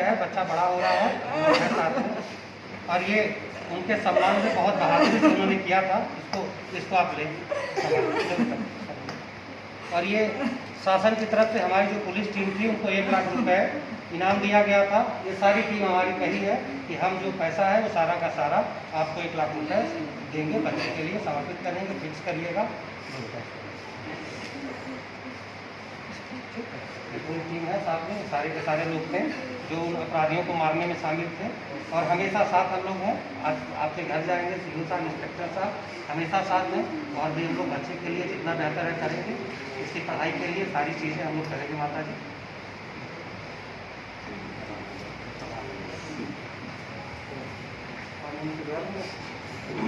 है, बच्चा बड़ा हो रहा है और ये उनके सम्मान में बहुत बहादुरी उन्होंने किया था, इसको इसको आप ले और ये शासन की तरफ़ से हमारी जो पुलिस टीम थी, उनको एक लाख रुपए इनाम दिया गया था। ये सारी टीम हमारी कही है कि हम जो पैसा है, वो सारा का सारा आपको एक लाख रुपए देंगे, बच्चे के लिए समर्पित करेंगे, फिक्स करिएगा। पूरी टीम है साथ में, सारे के सारे लोग थे जो उन अपराधियों को मारने में शामिल थे। और हमेशा साथ हम लोग हैं। आज आपके घर जाएँगे सी साहब इंस्पेक्टर साहब। हमेशा साथ हैं और भी हम लोग बच्चे के लिए जितना बेहतर है करेंगे। इसकी पढ़ाई के लिए सारी चीज़ें हम लोग करेंगे माता जी Thank you.